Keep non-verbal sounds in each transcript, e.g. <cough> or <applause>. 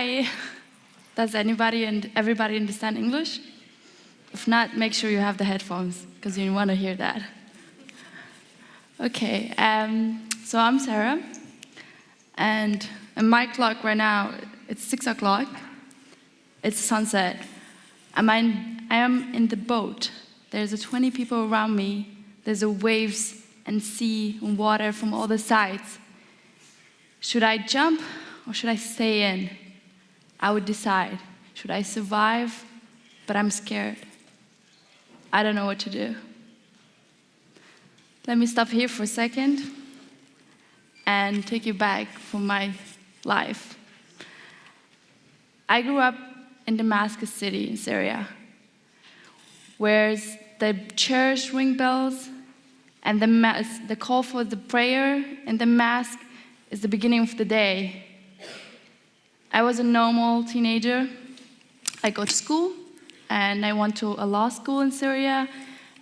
Hi. Does anybody and everybody understand English? If not, make sure you have the headphones because you want to hear that. Okay, um, so I'm Sarah, and my clock right now, it's six o'clock. It's sunset. I'm in, I am in the boat. There's 20 people around me. There's a waves and sea and water from all the sides. Should I jump or should I stay in? I would decide. Should I survive? But I'm scared. I don't know what to do. Let me stop here for a second and take you back from my life. I grew up in Damascus city in Syria, where the church ring bells and the, mass, the call for the prayer and the mass is the beginning of the day. I was a normal teenager. I go to school and I went to a law school in Syria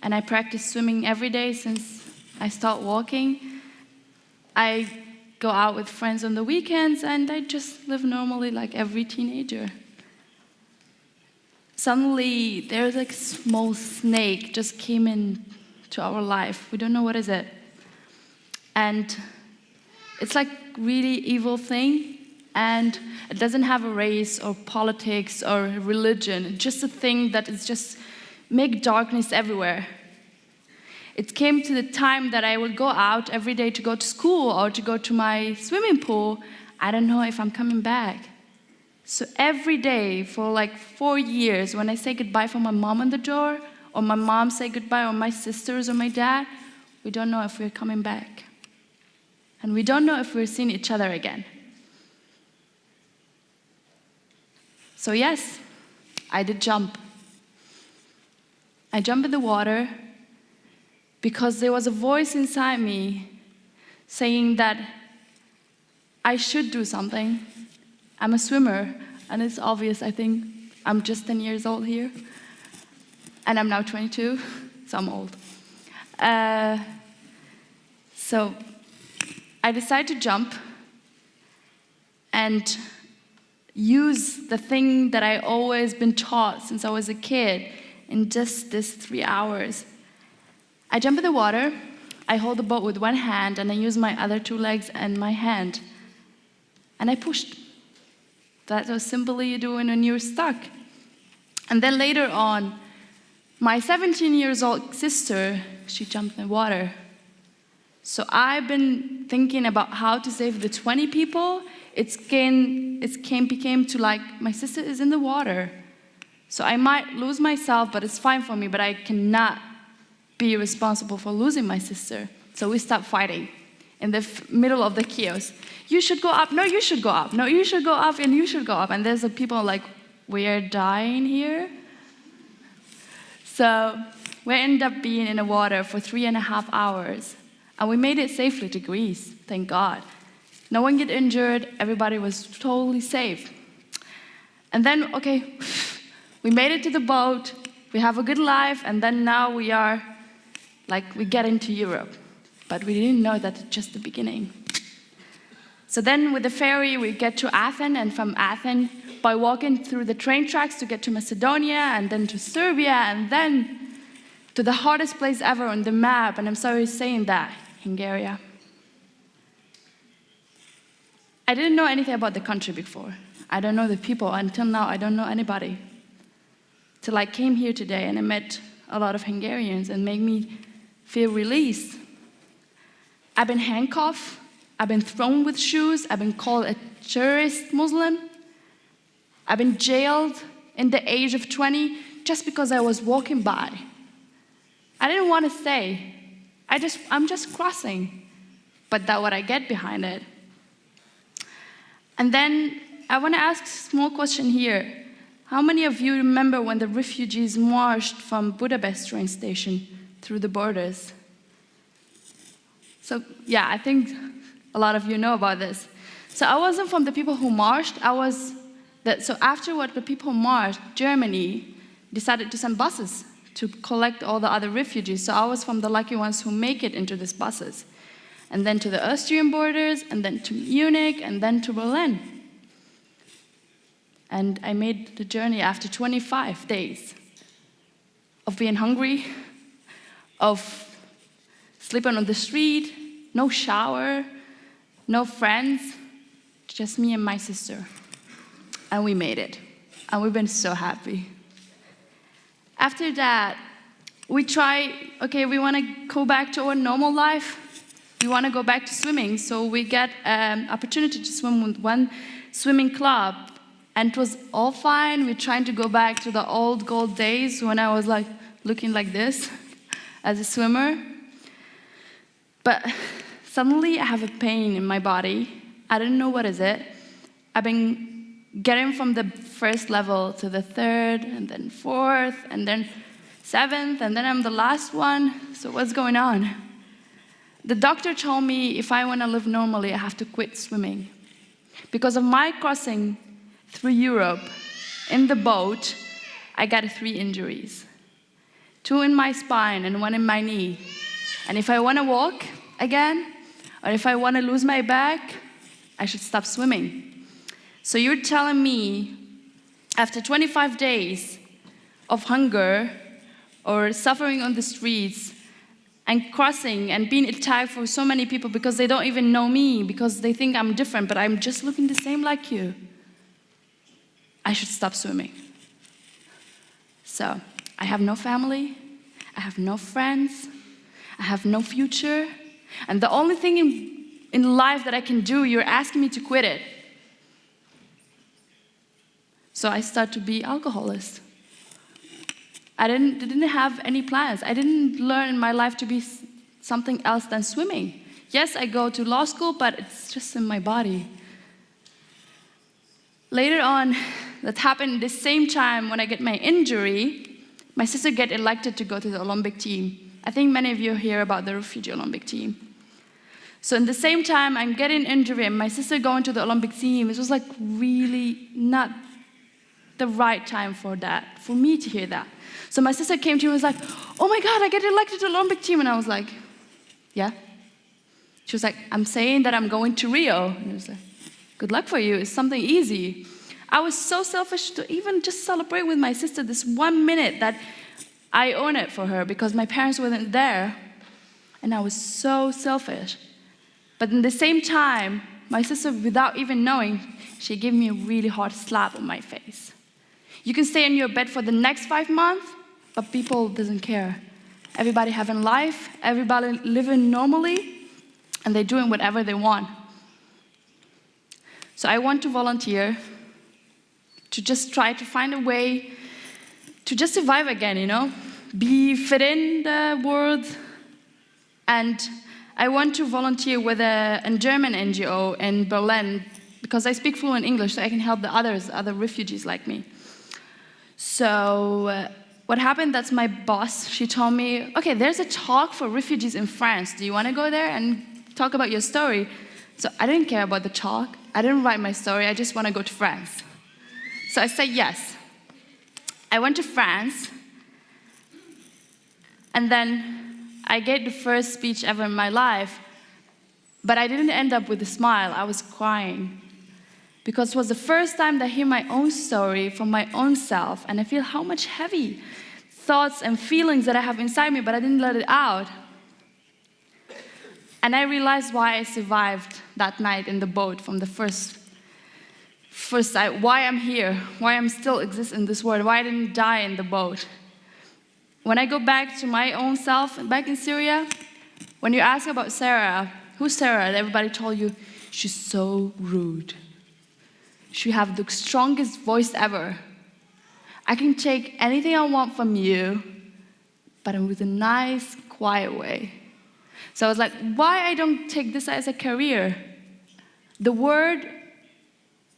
and I practice swimming every day since I start walking. I go out with friends on the weekends and I just live normally like every teenager. Suddenly, there's like a small snake just came in to our life. We don't know what is it. And it's like really evil thing and it doesn't have a race or politics or religion. Just a thing that is just make darkness everywhere. It came to the time that I would go out every day to go to school or to go to my swimming pool. I don't know if I'm coming back. So every day for like four years, when I say goodbye for my mom on the door, or my mom say goodbye, or my sisters or my dad, we don't know if we're coming back. And we don't know if we're seeing each other again. So yes, I did jump. I jumped in the water because there was a voice inside me saying that I should do something. I'm a swimmer, and it's obvious, I think. I'm just 10 years old here and I'm now 22, so I'm old. Uh, so I decided to jump and use the thing that I always been taught since I was a kid in just this three hours. I jump in the water, I hold the boat with one hand, and I use my other two legs and my hand. And I pushed. That's how simply you do when you're stuck. And then later on, my 17 years old sister, she jumped in the water. So I've been thinking about how to save the 20 people. It's came, it came, became to like, my sister is in the water. So I might lose myself, but it's fine for me, but I cannot be responsible for losing my sister. So we stopped fighting in the middle of the chaos. You should go up, no, you should go up, no, you should go up, and you should go up. And there's the people like, we are dying here. So we end up being in the water for three and a half hours. And we made it safely to Greece, thank God. No one get injured, everybody was totally safe. And then, okay, <sighs> we made it to the boat, we have a good life, and then now we are, like, we get into Europe. But we didn't know that it's just the beginning. So then with the ferry, we get to Athens, and from Athens, by walking through the train tracks to get to Macedonia and then to Serbia and then to the hardest place ever on the map, and I'm sorry saying that, Hungary. I didn't know anything about the country before. I don't know the people. Until now, I don't know anybody. Till I came here today and I met a lot of Hungarians and made me feel released. I've been handcuffed. I've been thrown with shoes. I've been called a terrorist Muslim. I've been jailed in the age of 20 just because I was walking by. I didn't want to stay. I just, I'm just crossing. But that's what I get behind it. And then I want to ask a small question here. How many of you remember when the refugees marched from Budapest train station through the borders? So yeah, I think a lot of you know about this. So I wasn't from the people who marched, I was that, so after what the people marched, Germany decided to send buses to collect all the other refugees. So I was from the lucky ones who make it into these buses. And then to the Austrian borders, and then to Munich, and then to Berlin. And I made the journey after 25 days of being hungry, of sleeping on the street, no shower, no friends, just me and my sister. And we made it. And we've been so happy. After that, we try, okay, we want to go back to our normal life. We want to go back to swimming. So we get an um, opportunity to swim with one swimming club. And it was all fine. We're trying to go back to the old gold days when I was like looking like this <laughs> as a swimmer. But <laughs> suddenly I have a pain in my body. I don't know what is it. I've been getting from the first level to the third, and then fourth, and then seventh, and then I'm the last one. So what's going on? The doctor told me if I want to live normally, I have to quit swimming. Because of my crossing through Europe in the boat, I got three injuries. Two in my spine and one in my knee. And if I want to walk again, or if I want to lose my back, I should stop swimming. So you're telling me after 25 days of hunger or suffering on the streets and crossing and being attacked for so many people because they don't even know me, because they think I'm different, but I'm just looking the same like you, I should stop swimming. So I have no family, I have no friends, I have no future, and the only thing in, in life that I can do, you're asking me to quit it. So I start to be alcoholist. I didn't, didn't have any plans. I didn't learn in my life to be something else than swimming. Yes, I go to law school, but it's just in my body. Later on, that happened the same time when I get my injury, my sister get elected to go to the Olympic team. I think many of you hear about the refugee Olympic team. So in the same time, I'm getting injury and my sister going to the Olympic team, it was like really not the right time for that, for me to hear that. So my sister came to me and was like, oh my God, I get elected to the Olympic team. And I was like, yeah. She was like, I'm saying that I'm going to Rio. And I was like, good luck for you, it's something easy. I was so selfish to even just celebrate with my sister this one minute that I own it for her because my parents weren't there. And I was so selfish. But in the same time, my sister, without even knowing, she gave me a really hard slap on my face. You can stay in your bed for the next five months, but people doesn't care. Everybody having life, everybody living normally, and they're doing whatever they want. So I want to volunteer to just try to find a way to just survive again, you know, be fit in the world. And I want to volunteer with a, a German NGO in Berlin because I speak fluent English, so I can help the others, other refugees like me. So what happened, that's my boss, she told me, okay, there's a talk for refugees in France. Do you want to go there and talk about your story? So I didn't care about the talk. I didn't write my story. I just want to go to France. So I said yes. I went to France, and then I gave the first speech ever in my life, but I didn't end up with a smile, I was crying. Because it was the first time that I hear my own story from my own self, and I feel how much heavy thoughts and feelings that I have inside me, but I didn't let it out. And I realized why I survived that night in the boat from the first first why I'm here, why I'm still exist in this world, why I didn't die in the boat. When I go back to my own self, back in Syria, when you ask about Sarah, who's Sarah? Everybody told you, she's so rude. She have the strongest voice ever. I can take anything I want from you, but with a nice, quiet way. So I was like, why I don't take this as a career? The word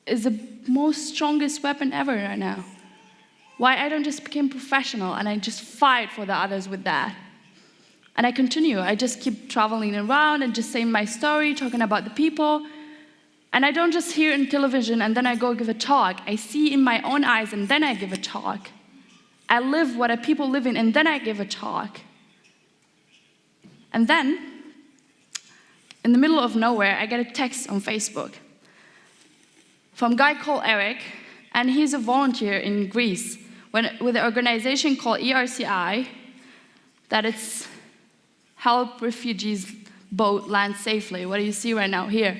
is the most strongest weapon ever right now. Why I don't just become professional and I just fight for the others with that. And I continue. I just keep traveling around and just saying my story, talking about the people. And I don't just hear in television and then I go give a talk. I see in my own eyes and then I give a talk. I live what a people live in and then I give a talk. And then, in the middle of nowhere, I get a text on Facebook from a guy called Eric, and he's a volunteer in Greece when, with an organization called ERCI, that it's help refugees boat land safely, what do you see right now here.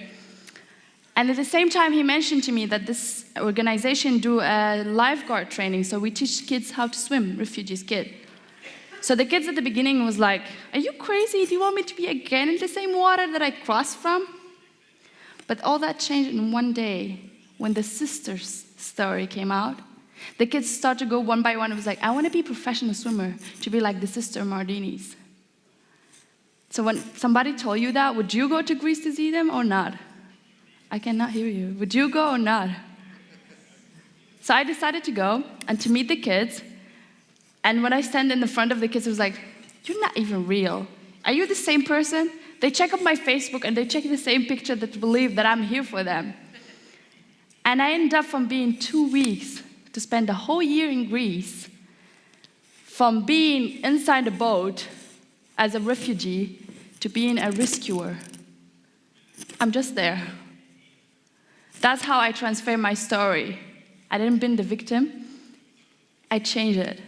And at the same time, he mentioned to me that this organization do a lifeguard training, so we teach kids how to swim, refugees kid. So the kids at the beginning was like, are you crazy? Do you want me to be again in the same water that I crossed from? But all that changed in one day when the sister's story came out. The kids started to go one by one. It was like, I want to be a professional swimmer, to be like the sister Mardinis. So when somebody told you that, would you go to Greece to see them or not? I cannot hear you. Would you go or not? So I decided to go and to meet the kids. And when I stand in the front of the kids, it was like, you're not even real. Are you the same person? They check up my Facebook and they check the same picture that believe that I'm here for them. And I end up from being two weeks to spend a whole year in Greece, from being inside a boat as a refugee to being a rescuer. I'm just there. That's how I transfer my story. I didn't be the victim, I changed it.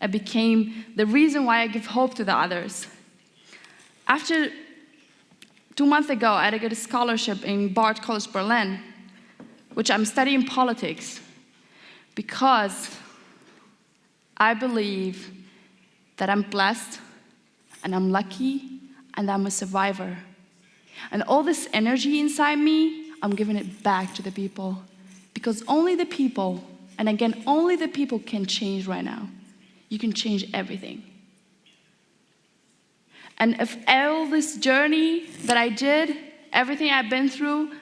I became the reason why I give hope to the others. After two months ago, I got a scholarship in Bard College Berlin, which I'm studying politics because I believe that I'm blessed and I'm lucky and I'm a survivor. And all this energy inside me, I'm giving it back to the people because only the people, and again, only the people can change right now. You can change everything. And if all this journey that I did, everything I've been through,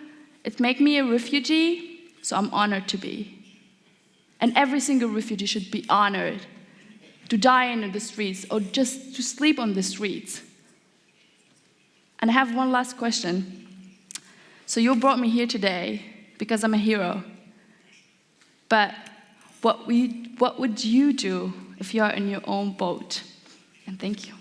it made me a refugee, so I'm honored to be. And every single refugee should be honored to die in the streets or just to sleep on the streets. And I have one last question. So you brought me here today because I'm a hero. But what, we, what would you do if you are in your own boat? And thank you.